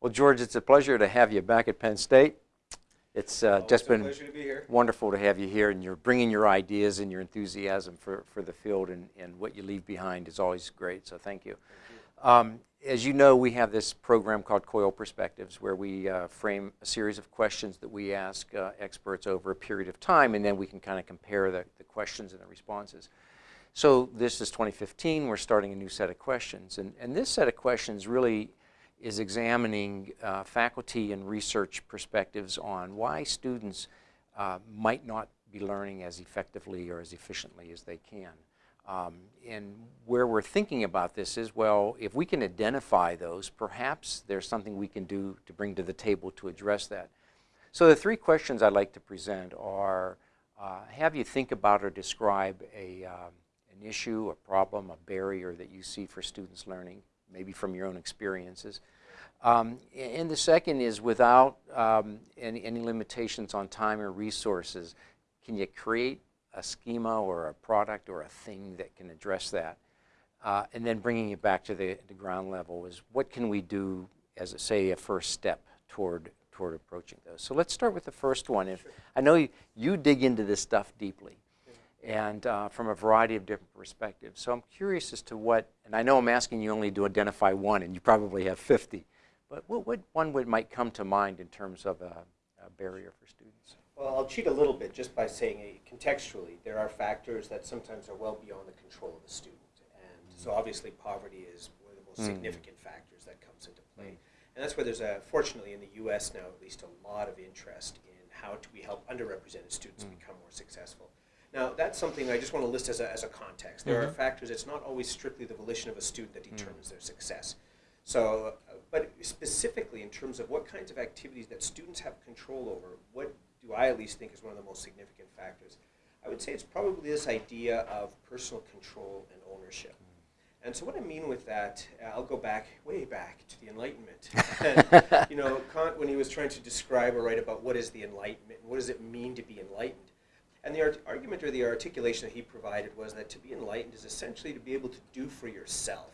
Well, George, it's a pleasure to have you back at Penn State. It's uh, just been to be wonderful to have you here, and you're bringing your ideas and your enthusiasm for, for the field, and, and what you leave behind is always great, so thank you. Um, as you know, we have this program called COIL Perspectives, where we uh, frame a series of questions that we ask uh, experts over a period of time, and then we can kind of compare the, the questions and the responses. So this is 2015, we're starting a new set of questions, and, and this set of questions really is examining uh, faculty and research perspectives on why students uh, might not be learning as effectively or as efficiently as they can. Um, and where we're thinking about this is, well, if we can identify those, perhaps there's something we can do to bring to the table to address that. So the three questions I'd like to present are, uh, have you think about or describe a, um, an issue, a problem, a barrier that you see for students learning maybe from your own experiences. Um, and the second is without um, any, any limitations on time or resources, can you create a schema or a product or a thing that can address that? Uh, and then bringing it back to the, the ground level is what can we do as, a, say, a first step toward, toward approaching those? So let's start with the first one. If, I know you, you dig into this stuff deeply and uh, from a variety of different perspectives. So I'm curious as to what, and I know I'm asking you only to identify one, and you probably have 50, but what, what one would might come to mind in terms of a, a barrier for students? Well, I'll cheat a little bit just by saying uh, contextually, there are factors that sometimes are well beyond the control of the student. And so obviously poverty is one of the most Mm. significant factors that comes into play. And that's where there's a, fortunately in the US now, at least a lot of interest in how do we help underrepresented students Mm. become more successful. Now, that's something I just want to list as a, as a context. There are Mhm. factors, it's not always strictly the volition of a student that determines their success. So, uh, but specifically in terms of what kinds of activities that students have control over, what do I at least think is one of the most significant factors? I would say it's probably this idea of personal control and ownership. And so what I mean with that, uh, I'll go back, way back to the Enlightenment. and, you know, Kant, when he was trying to describe or write about what is the Enlightenment, what does it mean to be enlightened, and the argument or the articulation that he provided was that to be enlightened is essentially to be able to do for yourself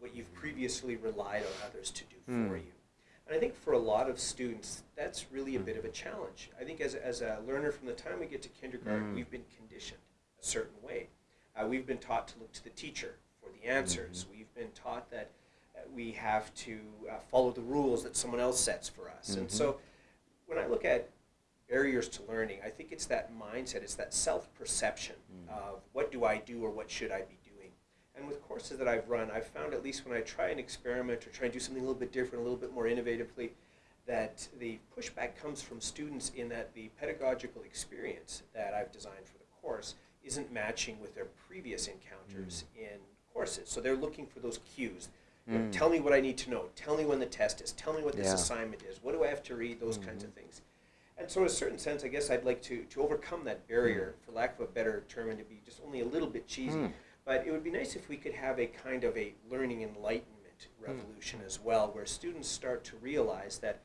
what you've previously relied on others to do for Hmm. you. And I think for a lot of students, that's really a bit of a challenge. I think as, as a learner, from the time we get to kindergarten, Mm. we've been conditioned a certain way. Uh, we've been taught to look to the teacher for the answers. We've been taught that uh, we have to uh, follow the rules that someone else sets for us. And Mhm. so when I look at barriers to learning, I think it's that mindset, it's that self-perception Mm. of what do I do or what should I be doing. And with courses that I've run, I've found at least when I try and experiment or try and do something a little bit different, a little bit more innovatively, that the pushback comes from students in that the pedagogical experience that I've designed for the course isn't matching with their previous encounters in courses. So they're looking for those cues. You know, Mm. tell me what I need to know. Tell me when the test is. Tell me what this Yeah. assignment is. What do I have to read? Those kinds of things. And so, in a certain sense, I guess I'd like to, to overcome that barrier, for lack of a better term, and to be just only a little bit cheesy. Mm. But it would be nice if we could have a kind of a learning enlightenment revolution as well, where students start to realize that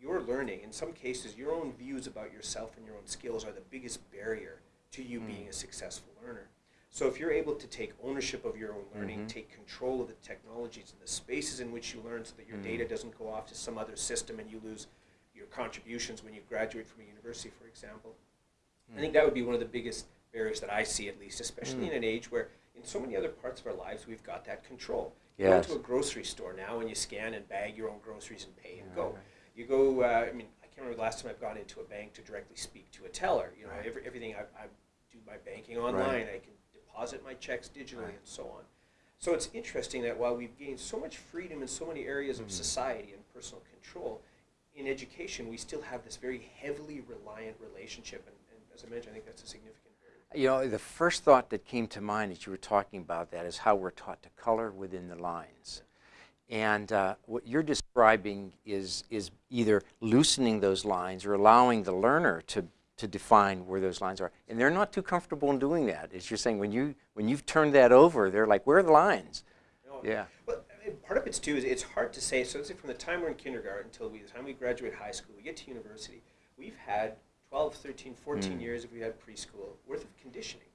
your learning, in some cases, your own views about yourself and your own skills are the biggest barrier to you Mm. being a successful learner. So if you're able to take ownership of your own learning, Mhm. take control of the technologies and the spaces in which you learn so that your Mm. data doesn't go off to some other system and you lose contributions when you graduate from a university, for example. I think that would be one of the biggest barriers that I see, at least, especially Mm. in an age where, in so many other parts of our lives, we've got that control. You go to a grocery store now and you scan and bag your own groceries and pay and Yeah, go. right. You go. Uh, I mean, I can't remember the last time I've gone into a bank to directly speak to a teller. You know, Right. every, everything I, I do my banking online. I can deposit my checks digitally Right. and so on. So it's interesting that while we've gained so much freedom in so many areas of Mhm. society and personal control, in education we still have this very heavily reliant relationship. And, and as I mentioned, I think that's a significant barrier. You know, the first thought that came to mind as you were talking about that is how we're taught to color within the lines. And uh, what you're describing is, is either loosening those lines or allowing the learner to, to define where those lines are. And they're not too comfortable in doing that. As you're saying, when, you, when you've turned that over, they're like, where are the lines? Know, Yeah. Mean, part of it's too is it's hard to say. So let's say from the time we're in kindergarten until we, the time we graduate high school, we get to university, we've had 12, 13, 14 Mm. years if we had preschool worth of conditioning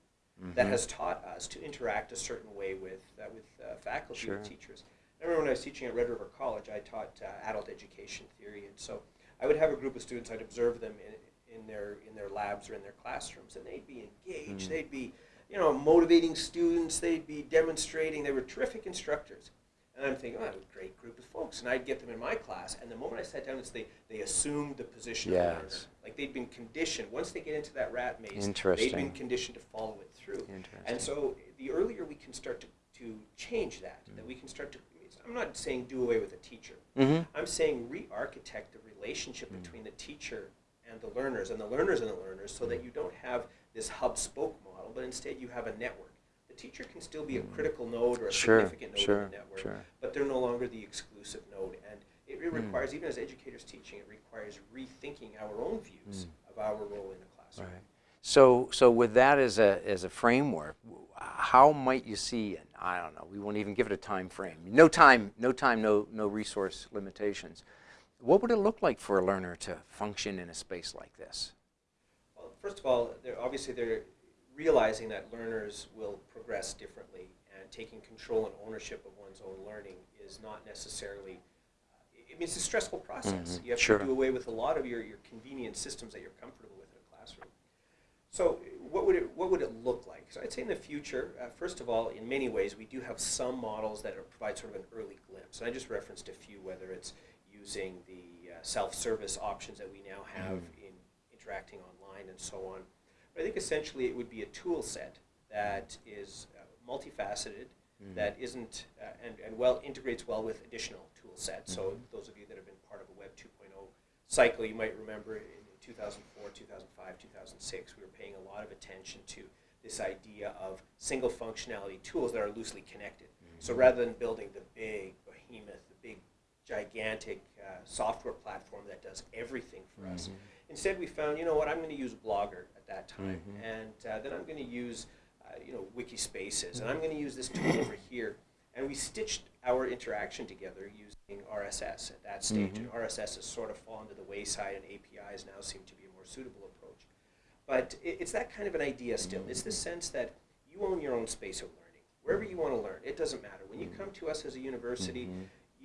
that Mhm. has taught us to interact a certain way with uh, with uh, faculty, Sure. with teachers. I remember when I was teaching at Red River College, I taught uh, adult education theory, and so I would have a group of students. I'd observe them in, in their in their labs or in their classrooms, and they'd be engaged. Mm. They'd be, you know, motivating students. They'd be demonstrating. They were terrific instructors. And I'm thinking, oh, that was a great group of folks. And I'd get them in my class, and the moment I sat down, it's they, they assumed the position of learner. Like they'd been conditioned. Once they get into that rat maze, they'd Interesting. been conditioned to follow it through. Interesting. And so the earlier we can start to, to change that, mm-hmm. that we can start to, I'm not saying do away with the teacher. Mm-hmm. I'm saying re-architect the relationship mm. between the teacher and the learners, and the learners and the learners, so that mm. you don't have this hub-spoke model, but instead you have a network. Teacher can still be a critical node or a Sure, significant node sure, in the network, sure. but they're no longer the exclusive node. And it, it Hmm. requires, even as educators teaching, it requires rethinking our own views of our role in the classroom. Right. So, so with that as a, as a framework, how might you see, I don't know, we won't even give it a time frame. No time, no time, no, no resource limitations. What would it look like for a learner to function in a space like this? Well, first of all, they're obviously they're realizing that learners will progress differently, and taking control and ownership of one's own learning is not necessarily. I mean, it's a stressful process. Mhm, You have sure. to do away with a lot of your, your convenient systems that you're comfortable with in a classroom. So, what would it what would it look like? So, I'd say in the future, uh, first of all, in many ways, we do have some models that are, provide sort of an early glimpse. And I just referenced a few, whether it's using the uh, self-service options that we now have in interacting online and so on. I think essentially it would be a tool set that is uh, multifaceted, that isn't, uh, and, and well, integrates well with additional tool sets. So those of you that have been part of a Web 2.0 cycle, you might remember in 2004, 2005, 2006, we were paying a lot of attention to this idea of single functionality tools that are loosely connected. So rather than building the big behemoth, the big gigantic uh, software platform that does everything for us. Instead, we found, you know what, I'm going to use Blogger at that time, and uh, then I'm going to use, uh, you know, Wikispaces, and I'm going to use this tool over here. And we stitched our interaction together using RSS at that stage. And RSS has sort of fallen to the wayside, and APIs now seem to be a more suitable approach. But it, it's that kind of an idea still. It's the sense that you own your own space of learning. Wherever you want to learn, it doesn't matter. When you come to us as a university,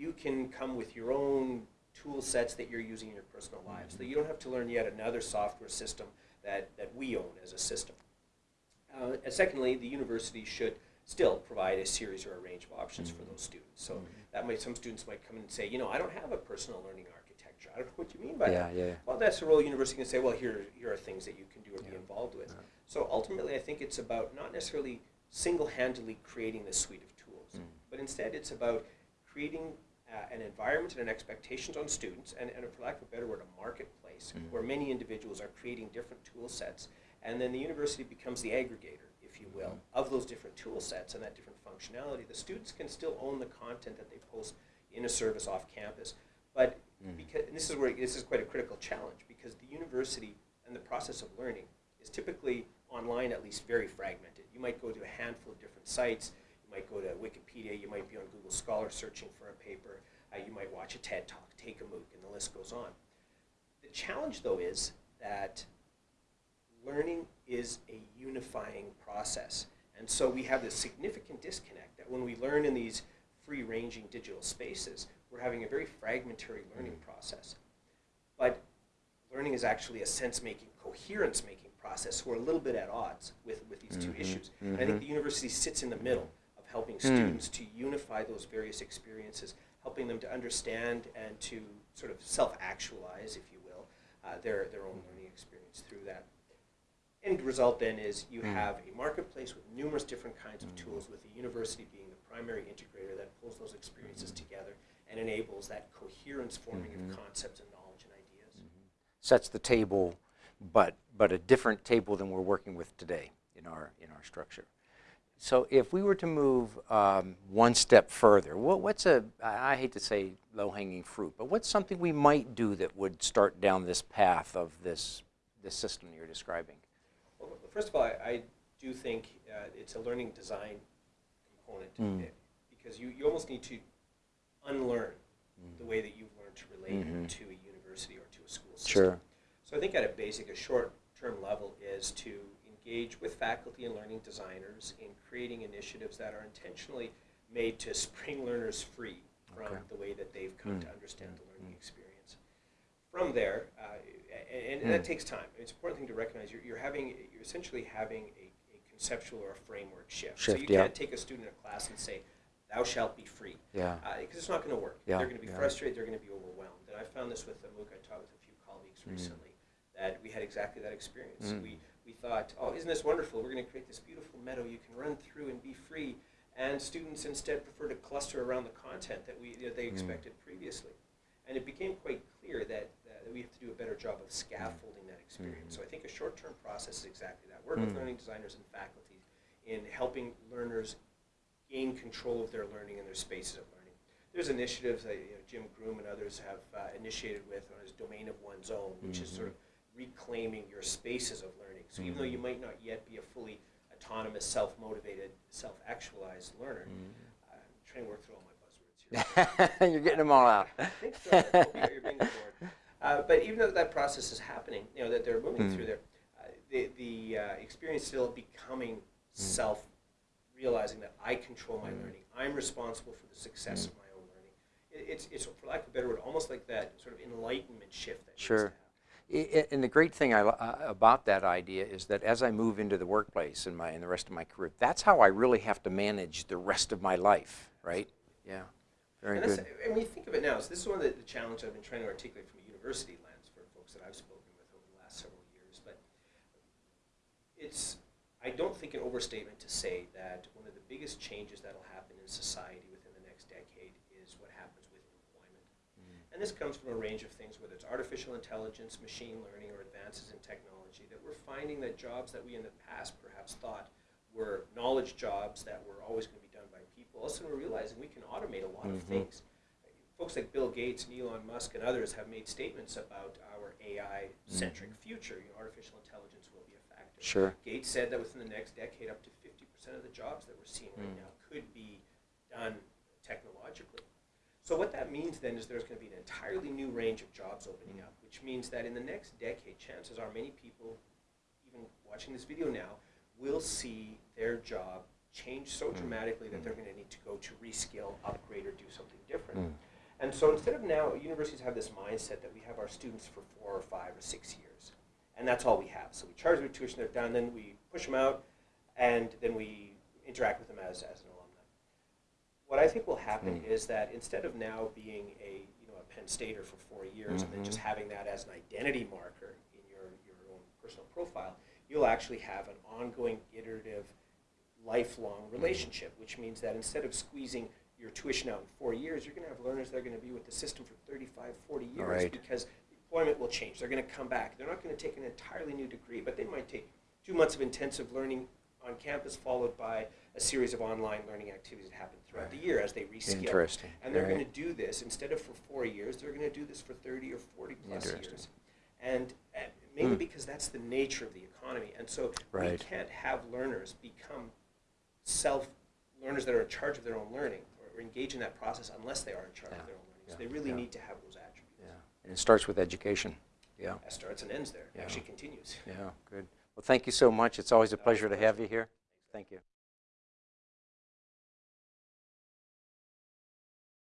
you can come with your own tool sets that you're using in your personal lives. So you don't have to learn yet another software system that, that we own as a system. Uh, and secondly, the university should still provide a series or a range of options for those students. So that might some students might come in and say, you know, I don't have a personal learning architecture. I don't know what you mean by Yeah, that. yeah. Well, that's the role university can say, well, here, here are things that you can do or be involved with. So ultimately, I think it's about not necessarily single-handedly creating this suite of tools, Mm. but instead it's about creating uh, an environment and an expectations on students, and, and for lack of a better word, a marketplace Mm. where many individuals are creating different tool sets, and then the university becomes the aggregator, if you will, of those different tool sets and that different functionality. The students can still own the content that they post in a service off campus, but because and this is where this is quite a critical challenge because the university and the process of learning is typically online at least very fragmented. You might go to a handful of different sites. You might go to Wikipedia. You might be on Google Scholar searching for a paper. Uh, you might watch a TED Talk, take a MOOC, and the list goes on. The challenge, though, is that learning is a unifying process. And so we have this significant disconnect that when we learn in these free ranging digital spaces, we're having a very fragmentary learning process. But learning is actually a sense making, coherence making process. We're a little bit at odds with, with these two Mhm, issues. And I think the university sits in the middle helping hmm. students to unify those various experiences, helping them to understand and to sort of self actualize, if you will, uh, their, their own learning experience through that. End result then is you Mm. have a marketplace with numerous different kinds of hmm. tools, with the university being the primary integrator that pulls those experiences hmm. together and enables that coherence forming of mm-hmm. concepts and knowledge and ideas. Mm-hmm. Sets the table, but, but a different table than we're working with today in our, in our structure. So if we were to move um, one step further, what, what's a, I hate to say low-hanging fruit, but what's something we might do that would start down this path of this, this system you're describing? Well, first of all, I, I do think uh, it's a learning design component Mm. because you, you almost need to unlearn the way that you've learned to relate Mhm. to a university or to a school system. Sure. So I think at a basic, a short-term level is to engage with faculty and learning designers in creating initiatives that are intentionally made to spring learners free from Okay. the way that they've come to Mm. understand the learning Mm. experience. From there, uh, and, and Mm. that takes time. It's an important thing to recognize. You're, you're having, you're essentially having a, a conceptual or a framework shift. so you yeah. can't take a student in a class and say, "Thou shalt be free," Yeah. because it's not going to work. Yeah, They're going to be frustrated. They're going to be overwhelmed. And I found this with the MOOC. I taught with a few colleagues Mm. recently that we had exactly that experience. Mm. We we thought, "Oh, isn't this wonderful? We're going to create this beautiful meadow you can run through and be free." And students instead prefer to cluster around the content that we that they Mm. expected previously. And it became quite clear that, that we have to do a better job of scaffolding that experience. Mhm. So I think a short-term process is exactly that. Work with Mm. learning designers and faculty in helping learners gain control of their learning and their spaces of learning. There's initiatives that you know, Jim Groom and others have uh, initiated with on his domain of one's own, which is sort of reclaiming your spaces of learning. So even though you Mhm. might not yet be a fully autonomous, self-motivated, self-actualized learner, Mm. I'm trying to work through all my buzzwords here. You're getting them all out. I think so. I you're being bored. Uh, but even though that process is happening, you know, that they're moving Mm. through there, uh, the, the uh, experience still becoming self realizing that I control my Mm. learning. I'm responsible for the success Mm. of my own learning. It, it's, it's, for lack of a better word, almost like that sort of enlightenment shift that needs to Sure. happen. And the great thing I, uh, about that idea is that as I move into the workplace and my and the rest of my career, that's how I really have to manage the rest of my life, right? Yeah, very and, good. and when you think of it now, so this is one of the, the challenges I've been trying to articulate from a university lens for folks that I've spoken with over the last several years. But it's, I don't think an overstatement to say that one of the biggest changes that'll happen in society within the next decade is what happens. And this comes from a range of things, whether it's artificial intelligence, machine learning, or advances in technology, that we're finding that jobs that we in the past perhaps thought were knowledge jobs that were always going to be done by people. All of a sudden, we're realizing we can automate a lot of Mhm. things. Folks like Bill Gates and Elon Musk and others have made statements about our AI-centric future. You know, artificial intelligence will be a factor. Sure. Gates said that within the next decade, up to 50% of the jobs that we're seeing right Mm. now could be done technologically. So what that means then is there's going to be an entirely new range of jobs opening up, which means that in the next decade, chances are many people, even watching this video now, will see their job change so Mm. dramatically that Mm. they're going to need to go to reskill, upgrade, or do something different. Mm. And so instead of now, universities have this mindset that we have our students for four or five or six years. And that's all we have. So we charge them tuition, they're done, then we push them out, and then we interact with them as, as an. What I think will happen Mm. is that instead of now being a, you know, a Penn Stater for four years and then just Mhm. having that as an identity marker in your, your own personal profile, you'll actually have an ongoing, iterative, lifelong Mm-hmm. relationship, which means that instead of squeezing your tuition out in four years, you're going to have learners that are going to be with the system for 35, 40 years Right. because employment will change. They're going to come back. They're not going to take an entirely new degree, but they might take two months of intensive learning on campus followed by a series of online learning activities that happen throughout the year as they reskill. Interesting. And they're Right. going to do this instead of for four years, they're going to do this for 30 or 40 plus years. And uh, mainly Hmm. because that's the nature of the economy. And so we can't have learners become self learners that are in charge of their own learning or, or engage in that process unless they are in charge Yeah. of their own learning. So they really Yeah. need to have those attributes. Yeah. And it starts with education. Yeah. That starts and ends there. Yeah. Actually continues. Yeah. Good. Well, thank you so much. It's always a pleasure to have you here. Thank you.